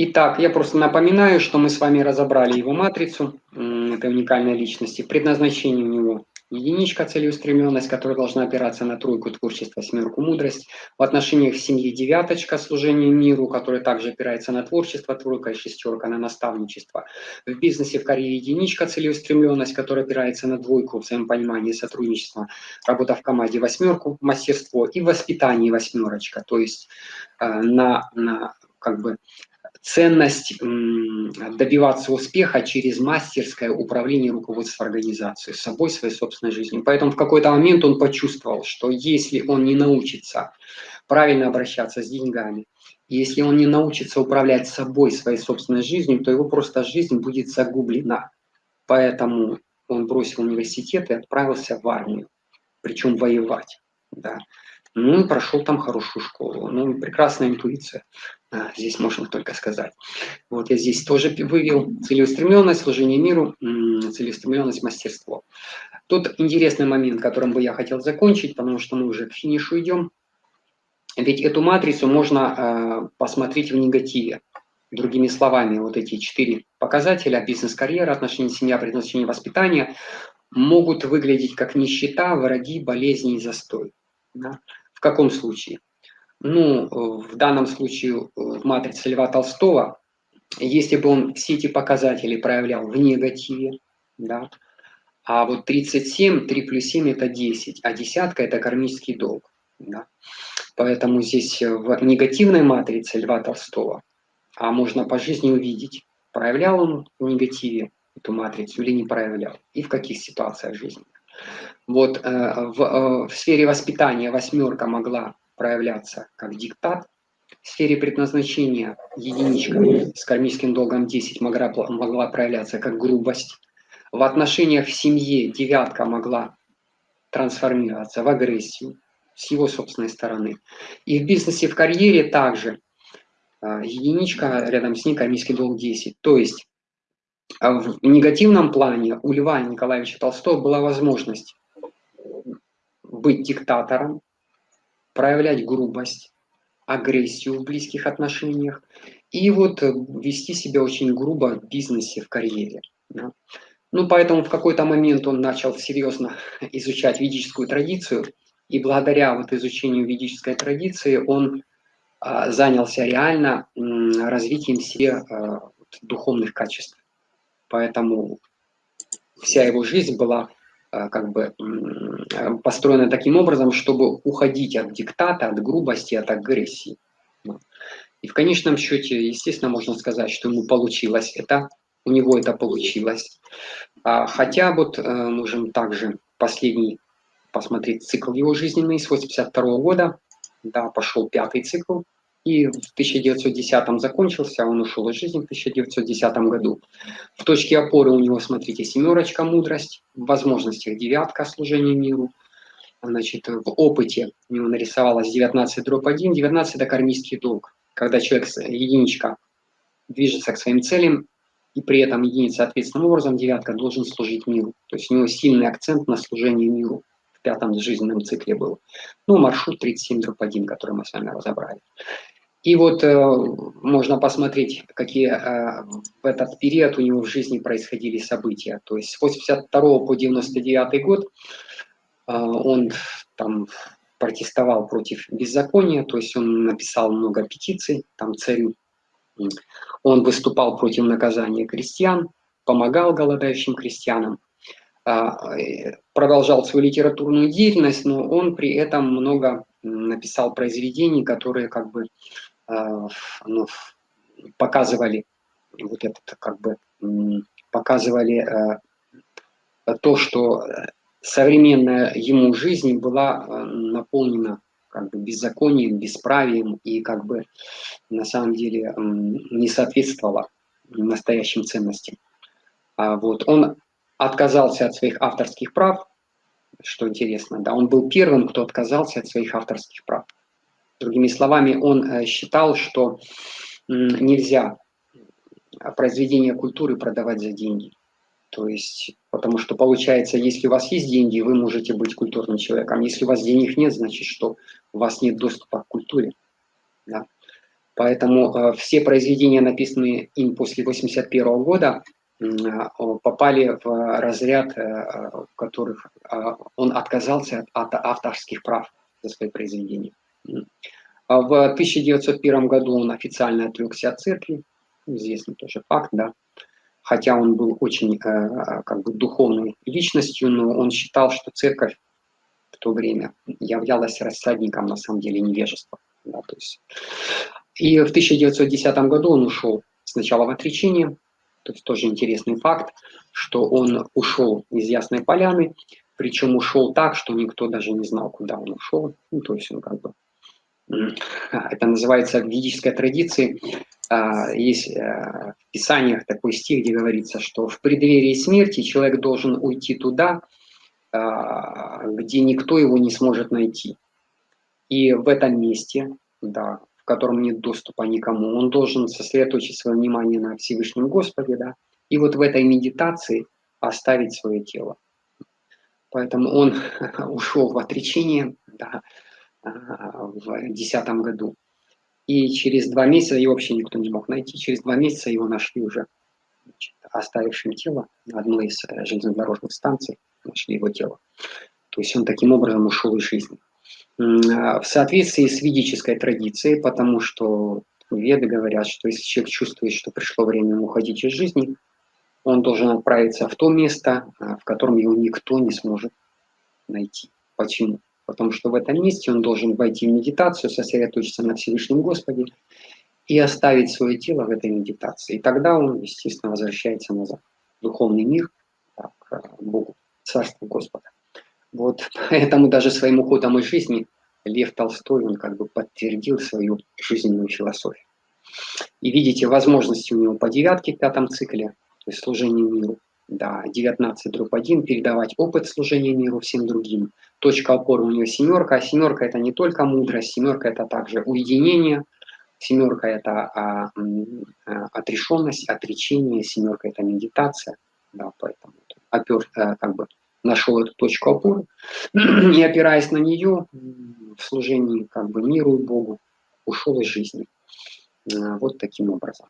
Итак, я просто напоминаю, что мы с вами разобрали его матрицу этой уникальной личности. Предназначение у него единичка целеустремленность, которая должна опираться на тройку творчества, семерку мудрость. В отношениях в семье девяточка служение миру, которая также опирается на творчество, тройка и шестерка на наставничество. В бизнесе в карьере единичка целеустремленность, которая опирается на двойку, взаимопонимание, сотрудничество, работа в команде восьмерку, мастерство и воспитание восьмерочка, то есть э, на, на как бы ценность добиваться успеха через мастерское управление руководством организацией, собой, своей собственной жизнью. Поэтому в какой-то момент он почувствовал, что если он не научится правильно обращаться с деньгами, если он не научится управлять собой, своей собственной жизнью, то его просто жизнь будет загублена. Поэтому он бросил университет и отправился в армию, причем воевать. Да. Ну прошел там хорошую школу. Ну, прекрасная интуиция. А, здесь можно только сказать. Вот я здесь тоже вывел целеустремленность, служение миру, целеустремленность, мастерство. Тут интересный момент, которым бы я хотел закончить, потому что мы уже к финишу идем. Ведь эту матрицу можно э, посмотреть в негативе. Другими словами, вот эти четыре показателя, бизнес-карьера, отношения семья, предназначение, воспитание, могут выглядеть как нищета, враги, болезни и застой. Да? В каком случае? Ну, в данном случае в матрице Льва Толстого, если бы он все эти показатели проявлял в негативе, да, а вот 37, 3 плюс 7 это 10, а десятка это кармический долг. Да. Поэтому здесь в негативной матрице Льва Толстого, а можно по жизни увидеть, проявлял он в негативе эту матрицу или не проявлял, и в каких ситуациях жизни. Вот э, в, э, в сфере воспитания восьмерка могла проявляться как диктат, в сфере предназначения единичка с кармическим долгом 10 могла, могла проявляться как грубость, в отношениях в семье девятка могла трансформироваться в агрессию с его собственной стороны. И в бизнесе, в карьере также э, единичка, рядом с ней кармический долг 10. То есть в негативном плане у Льва Николаевича Толстого была возможность быть диктатором, проявлять грубость, агрессию в близких отношениях и вот вести себя очень грубо в бизнесе, в карьере. Да. Ну, поэтому в какой-то момент он начал серьезно изучать ведическую традицию, и благодаря вот изучению ведической традиции он а, занялся реально м, развитием себе а, духовных качеств. Поэтому вся его жизнь была Э, как бы э, построена таким образом, чтобы уходить от диктата, от грубости, от агрессии. И в конечном счете, естественно, можно сказать, что ему получилось это, у него это получилось. А, хотя вот э, можем также последний посмотреть цикл его жизненный с 82 года, да, пошел пятый цикл, и в 1910 закончился, он ушел из жизни в 1910 году. В точке опоры у него, смотрите, семерочка мудрость, в возможностях девятка служение миру. Значит, в опыте у него нарисовалось 19 дробь 1, 19 это кармический долг. Когда человек, единичка, движется к своим целям, и при этом единица соответственным образом, девятка должен служить миру. То есть у него сильный акцент на служение миру в пятом жизненном цикле был. Ну, маршрут 37 дробь 1, который мы с вами разобрали. И вот э, можно посмотреть, какие э, в этот период у него в жизни происходили события. То есть с 82 по 99 год э, он там протестовал против беззакония, то есть он написал много петиций, там царю. Он выступал против наказания крестьян, помогал голодающим крестьянам, э, продолжал свою литературную деятельность, но он при этом много написал произведений, которые как бы ну, показывали вот это как бы показывали а, то, что современная ему жизнь была наполнена как бы беззаконием, бесправием и как бы на самом деле не соответствовала настоящим ценностям. А вот он отказался от своих авторских прав, что интересно, да, он был первым, кто отказался от своих авторских прав. Другими словами, он э, считал, что нельзя произведение культуры продавать за деньги. То есть, потому что получается, если у вас есть деньги, вы можете быть культурным человеком. Если у вас денег нет, значит, что у вас нет доступа к культуре. Да? Поэтому э, все произведения, написанные им после 1981 года, попали в разряд, в которых он отказался от авторских прав за свои произведения. В 1901 году он официально отрекся от церкви, известный тоже факт, да, хотя он был очень как бы духовной личностью, но он считал, что церковь в то время являлась рассадником, на самом деле, невежества. Да, то есть. И в 1910 году он ушел сначала в отречение, то есть тоже интересный факт, что он ушел из Ясной Поляны, причем ушел так, что никто даже не знал, куда он ушел. Ну, то есть он как бы... Это называется в ведической традиции. А, есть э, в Писаниях такой стих, где говорится, что в преддверии смерти человек должен уйти туда, а, где никто его не сможет найти. И в этом месте, да, в котором нет доступа никому, он должен сосредоточить свое внимание на Всевышнем Господе, да, и вот в этой медитации оставить свое тело. Поэтому он ушел в отречение да, а, в 2010 году. И через два месяца, его вообще никто не мог найти, через два месяца его нашли уже значит, оставившим тело на одной из э, железнодорожных станций нашли его тело. То есть он таким образом ушел из жизни. А, в соответствии с ведической традицией, потому что веды говорят, что если человек чувствует, что пришло время ему уходить из жизни, он должен отправиться в то место, а, в котором его никто не сможет найти. Почему? Потому что в этом месте он должен войти в медитацию, сосредоточиться на Всевышнем Господе и оставить свое тело в этой медитации. И тогда он, естественно, возвращается назад в духовный мир, к Богу. Царство Господа. Вот поэтому даже своим уходом из жизни Лев Толстой, он как бы подтвердил свою жизненную философию. И видите, возможности у него по девятке в пятом цикле, то есть служение миру, да, 19 дробь 1, передавать опыт служения миру всем другим. Точка опоры у него семерка, а семерка это не только мудрость, семерка это также уединение, семерка это а, а, отрешенность, отречение, семерка это медитация, да, поэтому опер, а, как бы нашел эту точку опоры, и опираясь на нее в служении как бы миру и Богу, ушел из жизни. А, вот таким образом.